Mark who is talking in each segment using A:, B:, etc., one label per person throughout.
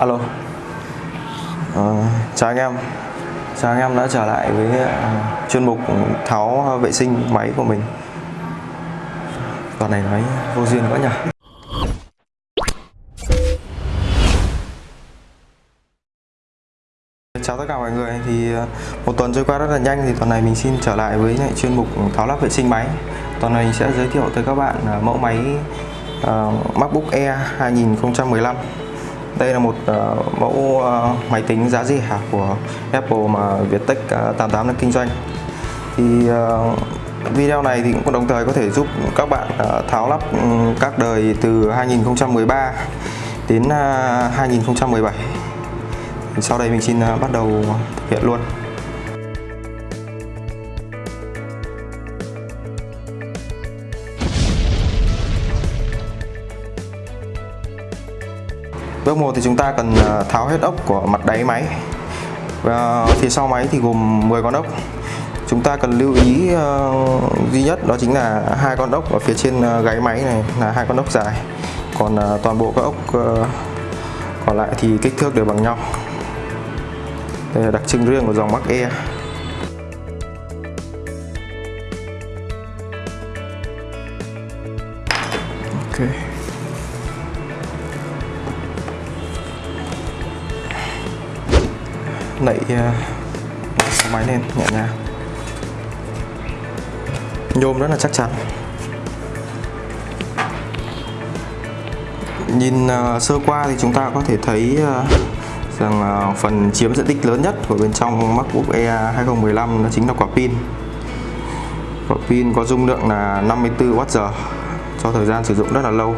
A: Alo. Ờ, Chào anh em. Chào anh em đã trở lại với uh, chuyên mục tháo vệ sinh máy của mình. Đoạn này nói vô duyên quá nhỉ? Chào tất cả mọi người thì ờ, một tuần trôi qua rất là nhanh thì tuần này mình xin trở lại với lại chuyên mục tháo lắp vệ sinh máy. Tuần này mình sẽ giới thiệu tới các bạn ờ, mẫu máy uh, MacBook Air 2015 đây là một uh, mẫu uh, máy tính giá rẻ của Apple mà Viettech uh, ờ, 88 đang kinh doanh. Thì uh, video này thì cũng đồng thời có thể giúp các bạn uh, tháo lắp um, các đời từ 2013 đến uh, 2017 sau đây mình xin uh, bắt đầu thực hiện luôn. Bước 1 thì chúng ta cần ờ, tháo hết ốc của mặt đáy máy. Và phía sau máy thì gồm 10 con ốc. Chúng ta cần lưu ý uh, duy nhất đó chính là hai con ốc ở phía trên uh, gáy máy này là hai con ốc dài. Còn uh, toàn bộ các ốc uh, còn lại thì kích thước đều bằng nhau. Đây là đặc trưng riêng của dòng Mac Air. Nậy uh, ờ, máy lên nhẹ nhàng. Nhôm rất là chắc chắn. Nhìn uh, sơ qua thì chúng ta có thể thấy uh, rằng uh, phần chiếm diện tích lớn nhất của bên trong MacBook Air 2015 đó chính là quả pin. Quả pin có dung lượng là 54Wh cho thời gian sử dụng rất là lâu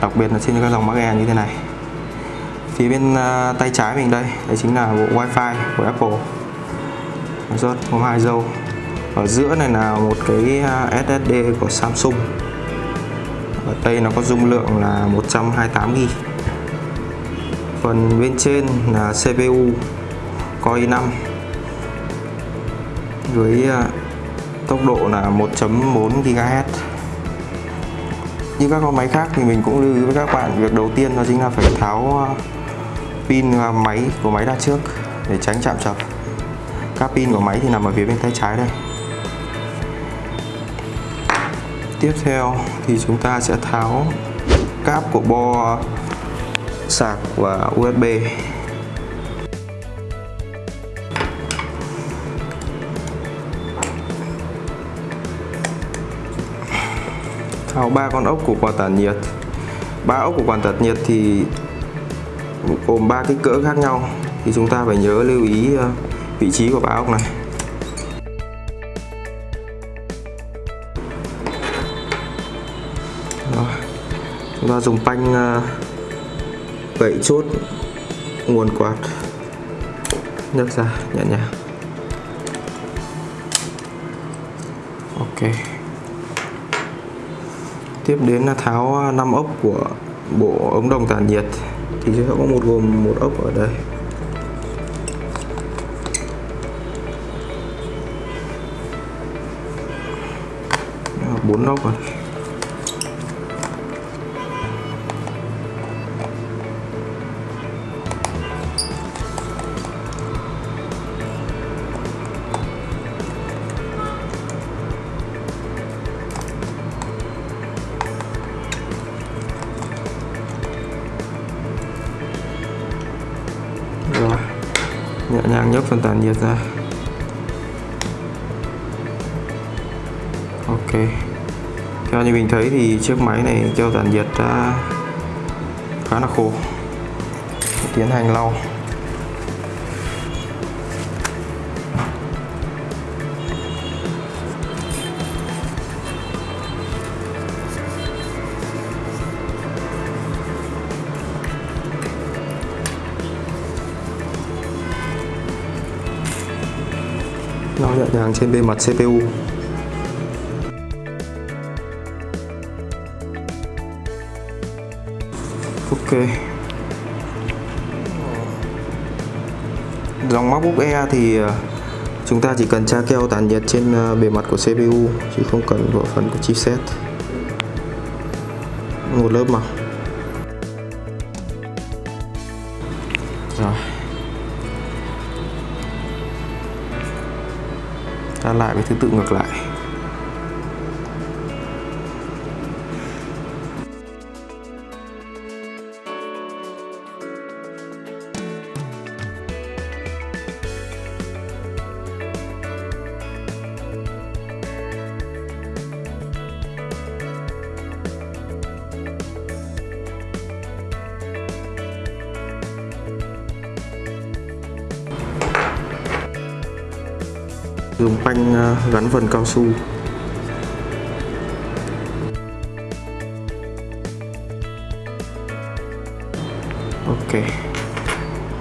A: đặc biệt là trên các dòng Mac Air như thế này phía bên uh, tay trái mình đây đây chính là bộ wifi của Apple. Rớt có hai dâu ở giữa này là một cái à, SSD của Samsung. Ở đây nó có dung lượng là 128 GB phần bên trên là CPU Core i5 với à, tốc độ là 1.4 GHz như các con máy khác thì mình cũng lưu ý với các bạn việc đầu tiên đó chính là phải tháo pin à, máy của máy ra trước để tránh chạm chập các pin của máy thì nằm ở phía bên tay trái đây. Tiếp theo thì chúng ta sẽ tháo cáp của bo sạc và USB tháo ba con ốc của quạt tản nhiệt. Ba ốc của quạt tản nhiệt thì gồm ba kích cỡ khác nhau. Thì chúng ta phải nhớ lưu ý ờ, vị trí của ba ốc này. Rồi. chúng ta dùng panh ờ, gậy chốt nguồn quạt. Nhấc ra, nhẹ nhàng. Ok. Tiếp đến là tháo ờ, 5 ốc của bộ ống đồng tản nhiệt thì sẽ có một gồm một ốc ở đây. Bốn ốc rồi. Nhàng nhất phần tản nhiệt ra. Ok. Theo như mình thấy thì chiếc máy này cho tản nhiệt đã khá là khô. Tiến hành lau. Lau nhẹ nhàng trên bề mặt CPU ok. Dòng MacBook Air thì ờ, chúng ta chỉ cần tra keo tản nhiệt trên ờ, bề mặt của CPU chứ không cần bộ phận của chipset. Một lớp mỏng rồi. Ta lại với thứ tự ngược lại. Dùng phanh ờ, gắn phần cao su. Ok.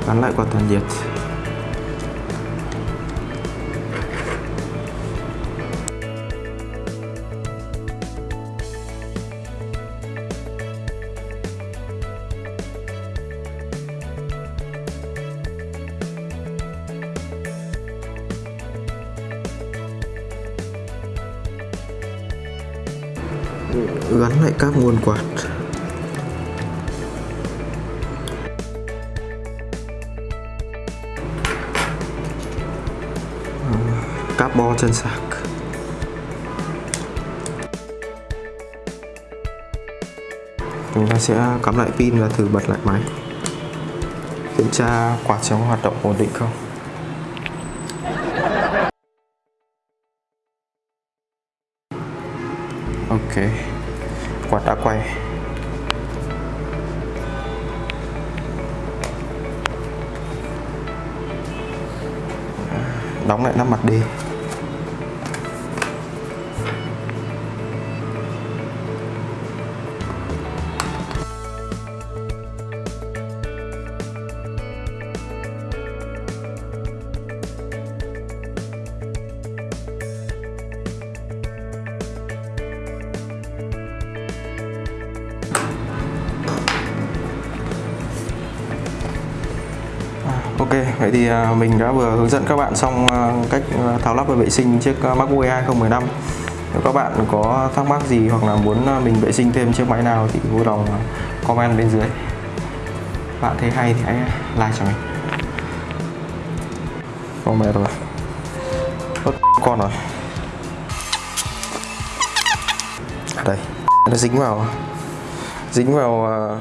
A: Gắn lại quạt toàn nhiệt. Gắn lại các nguồn quạt. Cáp bo chân sạc. Chúng ta sẽ cắm lại pin và thử bật lại máy. Kiểm tra quạt trong hoạt động ổn định không? Ok. Quạt đã quay. Đóng lại nắp mặt đi. Ok, vậy thì à, mình đã vừa hướng dẫn các bạn xong à, cách à, tháo lắp và vệ sinh chiếc MacBook Air 2015 Nếu các bạn có thắc mắc gì hoặc là muốn mình vệ sinh thêm chiếc máy nào thì vui lòng comment bên dưới. Bạn thấy hay thì hãy like cho mình. Con mẹ rồi. Ớt con rồi. Đây, nó dính vào Dính vào